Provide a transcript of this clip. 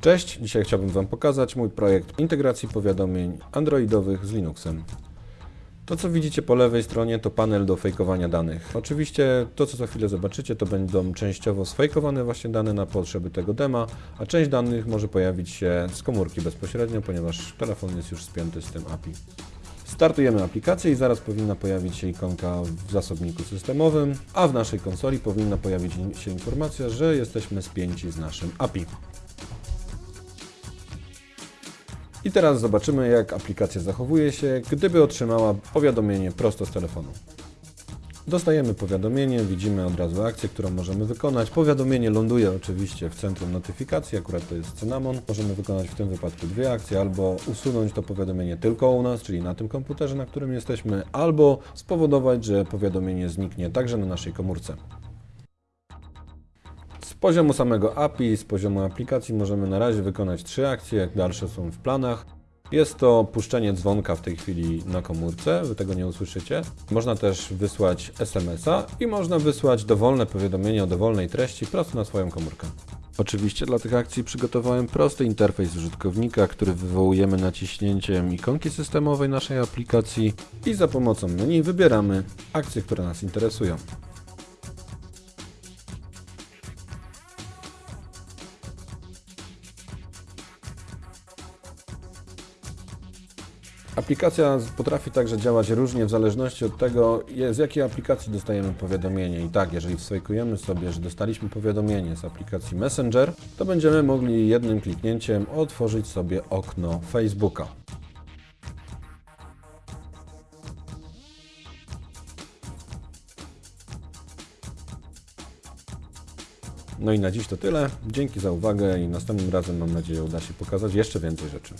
Cześć, dzisiaj chciałbym Wam pokazać mój projekt integracji powiadomień androidowych z Linuxem. To, co widzicie po lewej stronie, to panel do fejkowania danych. Oczywiście to, co za chwilę zobaczycie, to będą częściowo sfejkowane właśnie dane na potrzeby tego dema, a część danych może pojawić się z komórki bezpośrednio, ponieważ telefon jest już spięty z tym API. Startujemy aplikację i zaraz powinna pojawić się ikonka w zasobniku systemowym, a w naszej konsoli powinna pojawić się informacja, że jesteśmy spięci z naszym API. I teraz zobaczymy, jak aplikacja zachowuje się, gdyby otrzymała powiadomienie prosto z telefonu. Dostajemy powiadomienie, widzimy od razu akcję, którą możemy wykonać. Powiadomienie ląduje oczywiście w centrum notyfikacji, akurat to jest Cynamon. Możemy wykonać w tym wypadku dwie akcje, albo usunąć to powiadomienie tylko u nas, czyli na tym komputerze, na którym jesteśmy, albo spowodować, że powiadomienie zniknie także na naszej komórce. Poziomu samego API, z poziomu aplikacji możemy na razie wykonać trzy akcje, jak dalsze są w planach. Jest to puszczenie dzwonka w tej chwili na komórce, wy tego nie usłyszycie. Można też wysłać SMS-a i można wysłać dowolne powiadomienie o dowolnej treści prosto na swoją komórkę. Oczywiście dla tych akcji przygotowałem prosty interfejs użytkownika, który wywołujemy naciśnięciem ikonki systemowej naszej aplikacji i za pomocą menu wybieramy akcje, które nas interesują. Aplikacja potrafi także działać różnie w zależności od tego, z jakiej aplikacji dostajemy powiadomienie. I tak, jeżeli wswajkujemy sobie, że dostaliśmy powiadomienie z aplikacji Messenger, to będziemy mogli jednym kliknięciem otworzyć sobie okno Facebooka. No i na dziś to tyle. Dzięki za uwagę i następnym razem mam nadzieję uda się pokazać jeszcze więcej rzeczy.